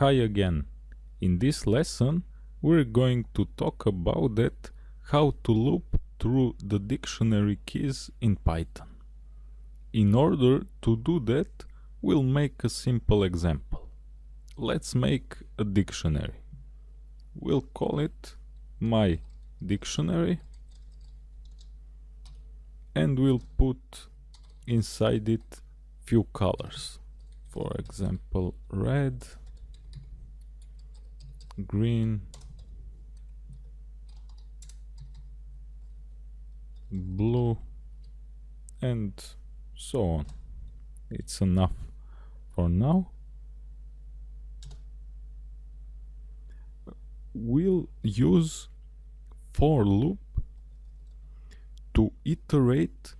Hi again. In this lesson we're going to talk about that how to loop through the dictionary keys in Python. In order to do that we'll make a simple example. Let's make a dictionary. We'll call it my dictionary and we'll put inside it few colors. For example red green, blue, and so on. It's enough for now. We'll use for loop to iterate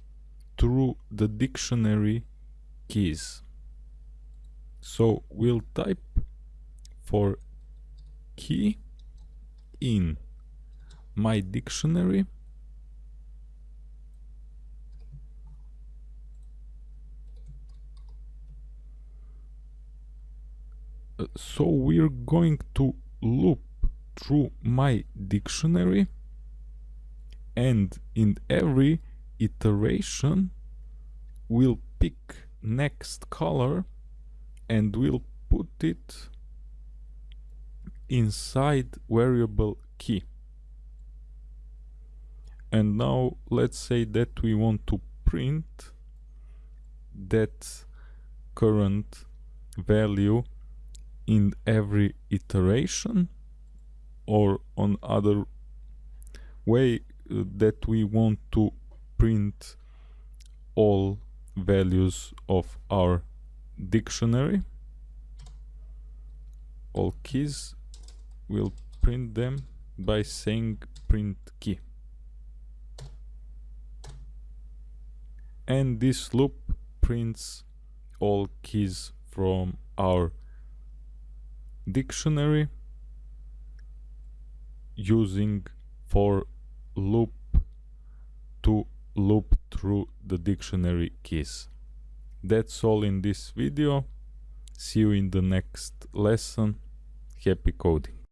through the dictionary keys. So we'll type for key in my dictionary. Uh, so we're going to loop through my dictionary and in every iteration we'll pick next color and we'll put it inside variable key. And now let's say that we want to print that current value in every iteration or on other way uh, that we want to print all values of our dictionary all keys we'll print them by saying print key and this loop prints all keys from our dictionary using for loop to loop through the dictionary keys. That's all in this video. See you in the next lesson. Happy coding.